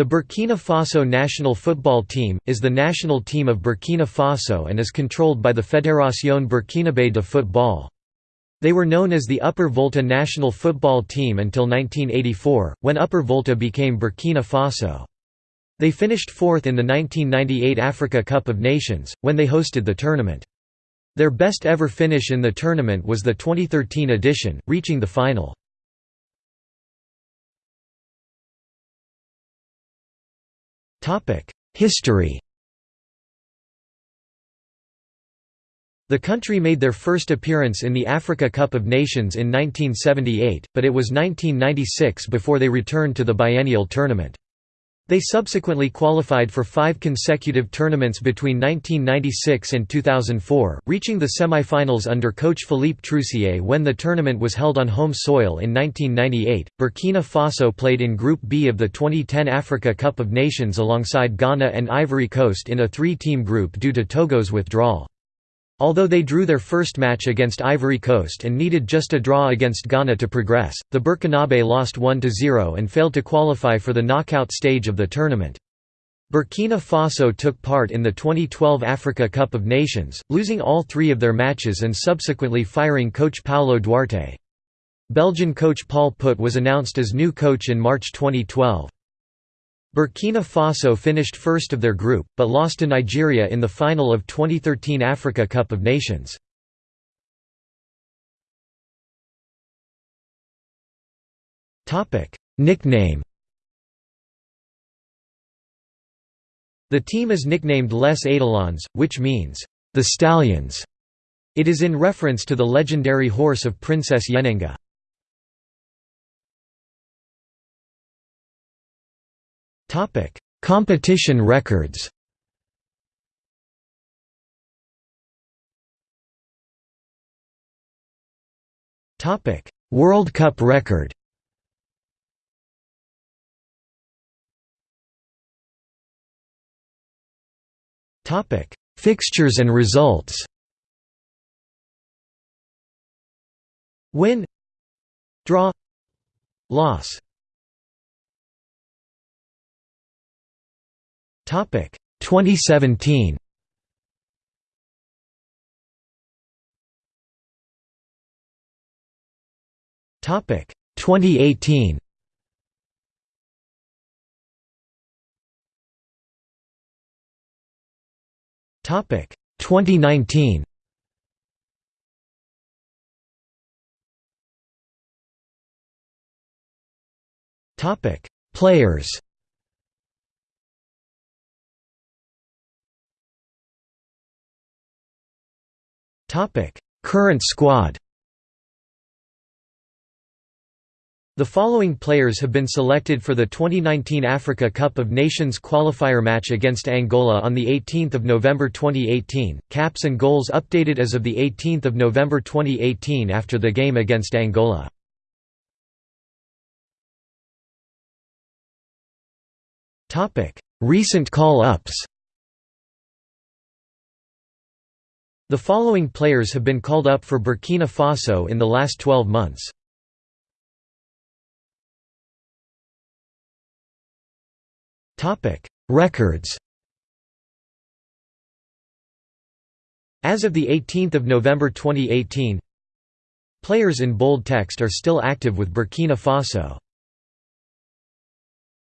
The Burkina Faso national football team, is the national team of Burkina Faso and is controlled by the Fédération Burkinabé de Football. They were known as the Upper Volta national football team until 1984, when Upper Volta became Burkina Faso. They finished fourth in the 1998 Africa Cup of Nations, when they hosted the tournament. Their best ever finish in the tournament was the 2013 edition, reaching the final. History The country made their first appearance in the Africa Cup of Nations in 1978, but it was 1996 before they returned to the biennial tournament. They subsequently qualified for five consecutive tournaments between 1996 and 2004, reaching the semi-finals under coach Philippe Troussier when the tournament was held on home soil in 1998. Burkina Faso played in Group B of the 2010 Africa Cup of Nations alongside Ghana and Ivory Coast in a three-team group due to Togo's withdrawal. Although they drew their first match against Ivory Coast and needed just a draw against Ghana to progress, the Burkinabe lost 1–0 and failed to qualify for the knockout stage of the tournament. Burkina Faso took part in the 2012 Africa Cup of Nations, losing all three of their matches and subsequently firing coach Paulo Duarte. Belgian coach Paul Put was announced as new coach in March 2012. Burkina Faso finished first of their group, but lost to Nigeria in the final of 2013 Africa Cup of Nations. Nickname The team is nicknamed Les Étalons, which means, the Stallions. It is in reference to the legendary horse of Princess Yenenga. Topic: Competition records. Topic: World Cup record. Topic: Fixtures and results. Win Draw Loss Topic 2017. Topic 2018. Topic 2019. Topic Players Topic: Current squad. The following players have been selected for the 2019 Africa Cup of Nations qualifier match against Angola on 18 November 2018, caps and goals updated as of 18 November 2018 after the game against Angola. Recent call-ups The following players have been called up for Burkina Faso in the last 12 months. Records As of 18 November 2018 Players in bold text are still active with Burkina Faso